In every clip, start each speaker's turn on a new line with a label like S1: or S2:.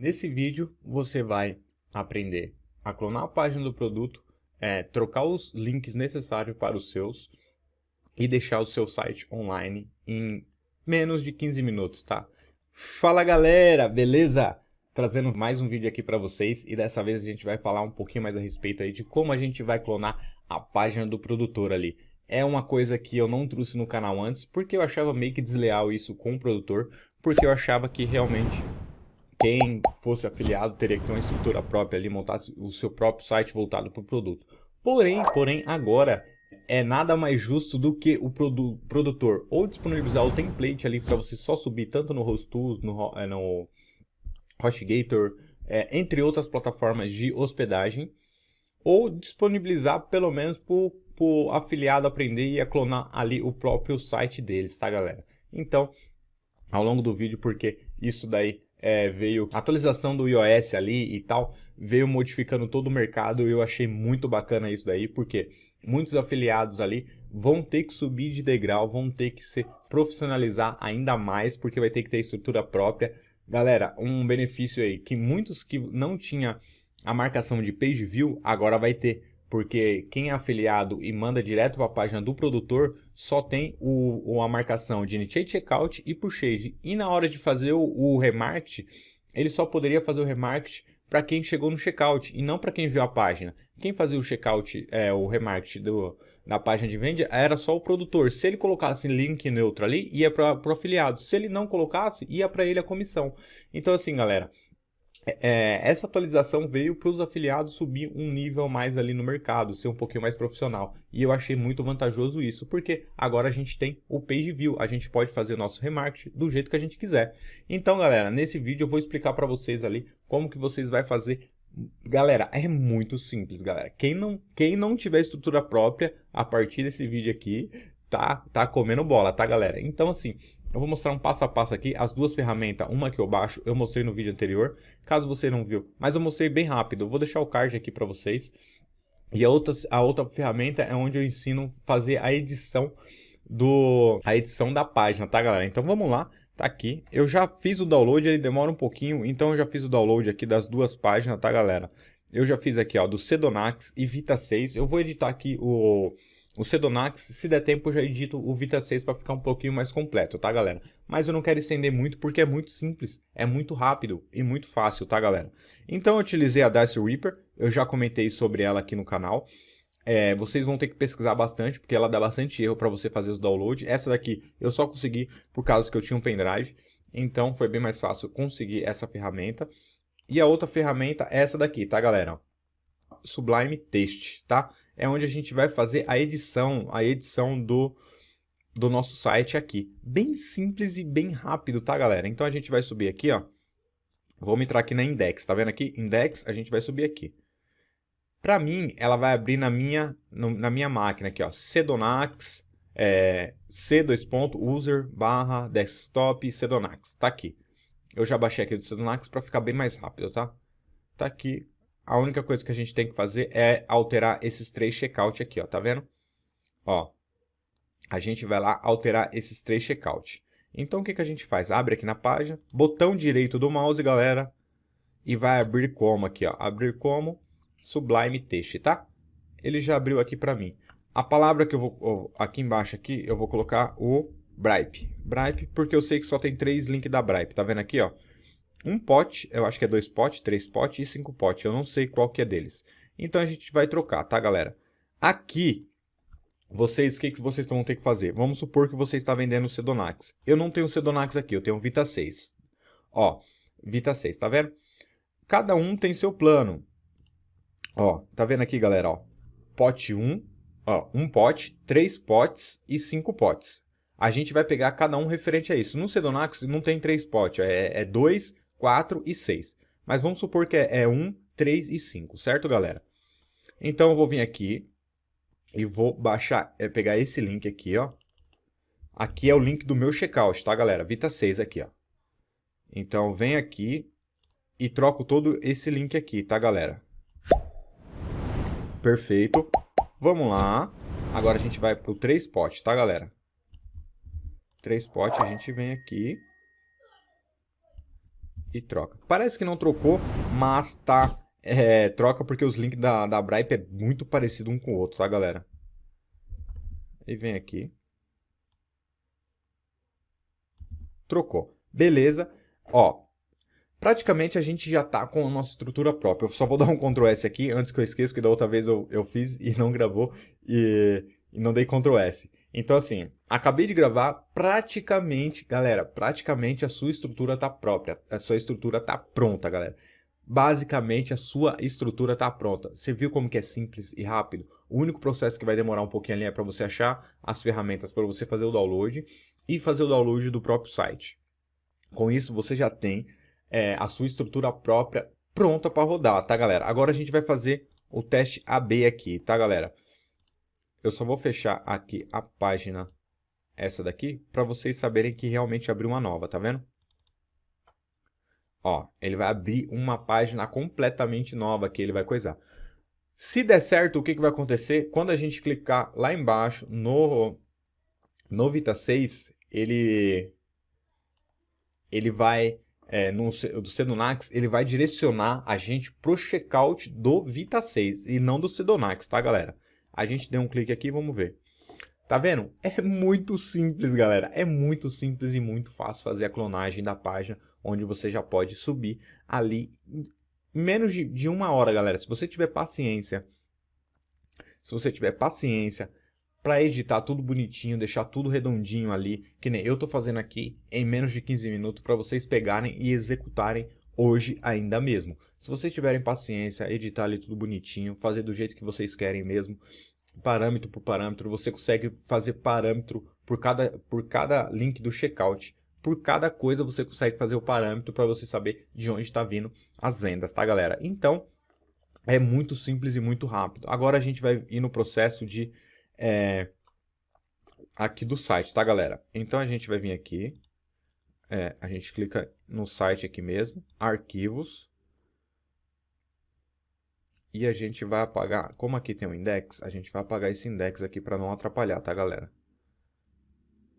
S1: Nesse vídeo você vai aprender a clonar a página do produto, é, trocar os links necessários para os seus e deixar o seu site online em menos de 15 minutos, tá? Fala galera, beleza? Trazendo mais um vídeo aqui para vocês e dessa vez a gente vai falar um pouquinho mais a respeito aí de como a gente vai clonar a página do produtor ali. É uma coisa que eu não trouxe no canal antes porque eu achava meio que desleal isso com o produtor, porque eu achava que realmente quem fosse afiliado teria que ter uma estrutura própria ali, montasse o seu próprio site voltado para o produto. Porém, porém, agora é nada mais justo do que o produ produtor ou disponibilizar o template ali para você só subir tanto no HostTools, no, é, no HostGator, é, entre outras plataformas de hospedagem, ou disponibilizar pelo menos para o afiliado aprender e a clonar ali o próprio site deles, tá galera? Então, ao longo do vídeo, porque isso daí é, veio atualização do iOS ali e tal, veio modificando todo o mercado e eu achei muito bacana isso daí, porque muitos afiliados ali vão ter que subir de degrau, vão ter que se profissionalizar ainda mais, porque vai ter que ter estrutura própria. Galera, um benefício aí, que muitos que não tinha a marcação de page view, agora vai ter porque quem é afiliado e manda direto para a página do produtor só tem o, a marcação de Initiate Checkout e Purchase. E na hora de fazer o, o remarket, ele só poderia fazer o remarket para quem chegou no checkout e não para quem viu a página. Quem fazia o checkout, é, o remarket do, da página de venda era só o produtor. Se ele colocasse link neutro ali, ia para o afiliado. Se ele não colocasse, ia para ele a comissão. Então assim, galera, é, essa atualização veio para os afiliados subir um nível mais ali no mercado, ser um pouquinho mais profissional. E eu achei muito vantajoso isso, porque agora a gente tem o Page View, a gente pode fazer o nosso remarketing do jeito que a gente quiser. Então, galera, nesse vídeo eu vou explicar para vocês ali como que vocês vai fazer Galera, é muito simples, galera. Quem não, quem não tiver estrutura própria, a partir desse vídeo aqui, tá, tá comendo bola, tá, galera? Então, assim, eu vou mostrar um passo a passo aqui, as duas ferramentas, uma que eu baixo, eu mostrei no vídeo anterior, caso você não viu, mas eu mostrei bem rápido, eu vou deixar o card aqui para vocês. E a outra, a outra ferramenta é onde eu ensino fazer a edição do a edição da página, tá galera? Então vamos lá, tá aqui. Eu já fiz o download, ele demora um pouquinho, então eu já fiz o download aqui das duas páginas, tá galera? Eu já fiz aqui, ó, do Sedonax e Vita 6. Eu vou editar aqui o o Sedonax, se der tempo, eu já edito o Vita 6 para ficar um pouquinho mais completo, tá, galera? Mas eu não quero estender muito porque é muito simples, é muito rápido e muito fácil, tá, galera? Então eu utilizei a Dice Reaper, eu já comentei sobre ela aqui no canal. É, vocês vão ter que pesquisar bastante, porque ela dá bastante erro para você fazer os downloads. Essa daqui eu só consegui por causa que eu tinha um pendrive, então foi bem mais fácil conseguir essa ferramenta. E a outra ferramenta é essa daqui, tá, galera? Sublime Text, tá? é onde a gente vai fazer a edição, a edição do, do nosso site aqui. Bem simples e bem rápido, tá, galera? Então a gente vai subir aqui, ó. Vamos entrar aqui na Index, tá vendo aqui? Index, a gente vai subir aqui. Para mim, ela vai abrir na minha, no, na minha máquina aqui, ó. Sedonax, é, c2.user barra desktop Sedonax. Tá aqui. Eu já baixei aqui do Sedonax para ficar bem mais rápido, tá? Tá aqui, a única coisa que a gente tem que fazer é alterar esses três checkout aqui, ó, tá vendo? Ó, a gente vai lá alterar esses três checkout. Então, o que, que a gente faz? Abre aqui na página, botão direito do mouse, galera, e vai abrir como aqui, ó, abrir como Sublime Text, tá? Ele já abriu aqui para mim. A palavra que eu vou, aqui embaixo aqui, eu vou colocar o Bripe. Bripe, porque eu sei que só tem três links da Bripe, tá vendo aqui, ó? um pote, eu acho que é dois potes, três potes e cinco potes, eu não sei qual que é deles. Então a gente vai trocar, tá galera? Aqui, vocês, o que, que vocês vão ter que fazer? Vamos supor que você está vendendo o Sedonax. Eu não tenho Sedonax aqui, eu tenho Vita 6. Ó, Vita 6, tá vendo? Cada um tem seu plano. Ó, tá vendo aqui, galera, ó? Pote 1, ó, um pote, três potes e cinco potes. A gente vai pegar cada um referente a isso. No Sedonax não tem três potes, é, é dois 4 e 6. Mas vamos supor que é, 1, 3 e 5, certo, galera? Então, eu vou vir aqui e vou baixar, é, pegar esse link aqui, ó. Aqui é o link do meu checkout, tá, galera? Vita 6 aqui, ó. Então, vem aqui e troco todo esse link aqui, tá, galera? Perfeito. Vamos lá. Agora a gente vai pro 3 pot, tá, galera? 3 pot, a gente vem aqui e troca. Parece que não trocou, mas tá... É, troca porque os links da, da Bripe é muito parecido um com o outro, tá, galera? E vem aqui. Trocou. Beleza. Ó, praticamente a gente já tá com a nossa estrutura própria. Eu só vou dar um Ctrl S aqui, antes que eu esqueça, que da outra vez eu, eu fiz e não gravou, e, e não dei Ctrl S. Então assim, acabei de gravar, praticamente, galera, praticamente a sua estrutura tá própria, a sua estrutura tá pronta, galera. Basicamente a sua estrutura tá pronta. Você viu como que é simples e rápido? O único processo que vai demorar um pouquinho ali é para você achar as ferramentas para você fazer o download e fazer o download do próprio site. Com isso você já tem é, a sua estrutura própria pronta para rodar, tá galera? Agora a gente vai fazer o teste AB aqui, tá galera? Eu só vou fechar aqui a página, essa daqui, para vocês saberem que realmente abriu uma nova, tá vendo? Ó, ele vai abrir uma página completamente nova que ele vai coisar. Se der certo, o que, que vai acontecer? Quando a gente clicar lá embaixo no, no Vita 6, ele, ele vai é, no, do Sedonax, ele vai direcionar a gente pro checkout do Vita 6 e não do Sedonax, tá, galera? A gente deu um clique aqui vamos ver. Tá vendo? É muito simples, galera. É muito simples e muito fácil fazer a clonagem da página, onde você já pode subir ali menos de, de uma hora, galera. Se você tiver paciência, se você tiver paciência, para editar tudo bonitinho, deixar tudo redondinho ali, que nem eu tô fazendo aqui em menos de 15 minutos para vocês pegarem e executarem hoje ainda mesmo. Se vocês tiverem paciência, editar ali tudo bonitinho, fazer do jeito que vocês querem mesmo, parâmetro por parâmetro, você consegue fazer parâmetro por cada, por cada link do checkout. Por cada coisa você consegue fazer o parâmetro para você saber de onde está vindo as vendas, tá galera? Então, é muito simples e muito rápido. Agora a gente vai ir no processo de é, aqui do site, tá, galera? Então a gente vai vir aqui, é, a gente clica no site aqui mesmo, arquivos, e a gente vai apagar, como aqui tem um index, a gente vai apagar esse index aqui para não atrapalhar, tá, galera?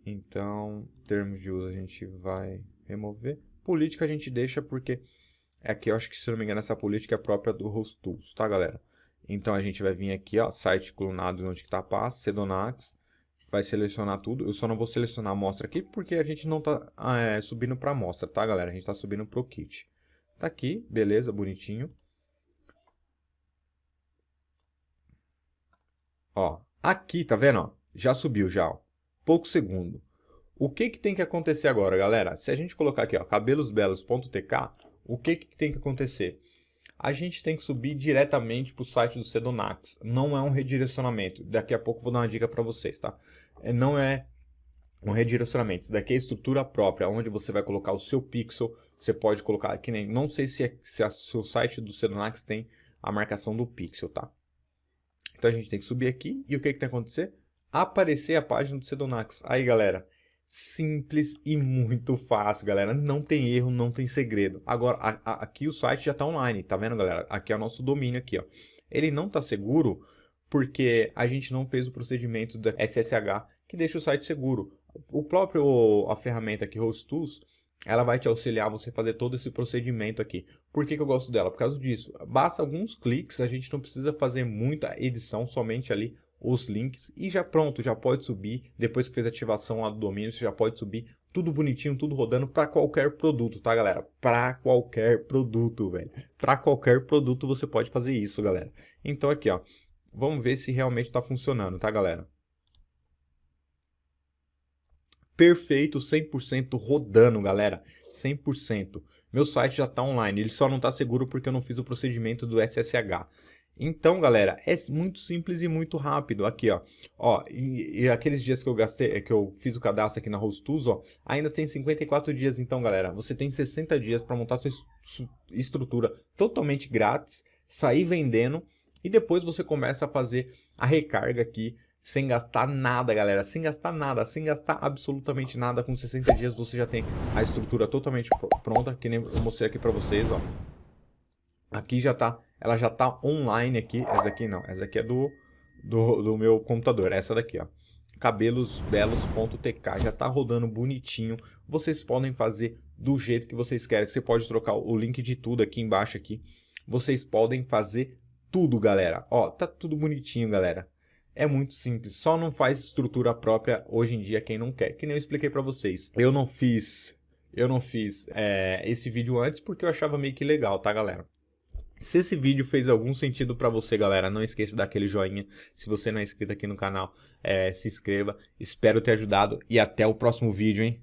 S1: Então, termos de uso a gente vai remover. Política a gente deixa porque aqui eu acho que, se não me engano, essa política é própria do HostTools, tá, galera? Então a gente vai vir aqui, ó, site clonado onde está a pasta, Sedonax, vai selecionar tudo. Eu só não vou selecionar a amostra aqui porque a gente não está é, subindo para amostra, tá galera? A gente está subindo para o kit. Tá aqui, beleza, bonitinho. Ó, aqui, tá vendo? Ó, já subiu já, ó, pouco segundo. O que que tem que acontecer agora, galera? Se a gente colocar aqui, ó, cabelosbelos.tk, o que que tem que acontecer? A gente tem que subir diretamente para o site do Sedonax. Não é um redirecionamento. Daqui a pouco vou dar uma dica para vocês, tá? É, não é um redirecionamento. Isso daqui é estrutura própria, onde você vai colocar o seu pixel. Você pode colocar aqui nem. Não sei se, é, se o seu site do Sedonax tem a marcação do pixel, tá? Então a gente tem que subir aqui. E o que, que tem que acontecer? Aparecer a página do Sedonax. Aí, galera simples e muito fácil, galera. Não tem erro, não tem segredo. Agora, a, a, aqui o site já está online, tá vendo, galera? Aqui é o nosso domínio aqui, ó. Ele não está seguro porque a gente não fez o procedimento da SSH que deixa o site seguro. O próprio, a ferramenta aqui, HostTools, ela vai te auxiliar a você fazer todo esse procedimento aqui. Por que, que eu gosto dela? Por causa disso. Basta alguns cliques, a gente não precisa fazer muita edição, somente ali os links e já pronto, já pode subir. Depois que fez a ativação lá do domínio, você já pode subir tudo bonitinho, tudo rodando para qualquer produto, tá, galera? Para qualquer produto, velho. Para qualquer produto você pode fazer isso, galera. Então aqui, ó. Vamos ver se realmente está funcionando, tá, galera? Perfeito, 100% rodando, galera. 100%. Meu site já está online, ele só não está seguro porque eu não fiz o procedimento do SSH. Então, galera, é muito simples e muito rápido. Aqui, ó, ó e, e, aqueles dias que eu gastei, que eu fiz o cadastro aqui na Hostuz, ó, ainda tem 54 dias. Então, galera, você tem 60 dias para montar sua estrutura totalmente grátis, sair vendendo e depois você começa a fazer a recarga aqui sem gastar nada, galera, sem gastar nada, sem gastar absolutamente nada. Com 60 dias você já tem a estrutura totalmente pronta, que nem eu mostrei aqui para vocês, ó. Aqui já tá ela já está online aqui. Essa aqui não, essa aqui é do, do, do meu computador. Essa daqui, ó. cabelosbelos.tk já está rodando bonitinho. Vocês podem fazer do jeito que vocês querem. Você pode trocar o link de tudo aqui embaixo aqui. Vocês podem fazer tudo, galera. Ó, tá tudo bonitinho, galera. É muito simples, só não faz estrutura própria hoje em dia quem não quer. Que nem eu expliquei para vocês. Eu não fiz, eu não fiz é, esse vídeo antes porque eu achava meio que legal, tá, galera? Se esse vídeo fez algum sentido para você, galera, não esqueça daquele joinha. Se você não é inscrito aqui no canal, é, se inscreva. Espero ter ajudado e até o próximo vídeo, hein?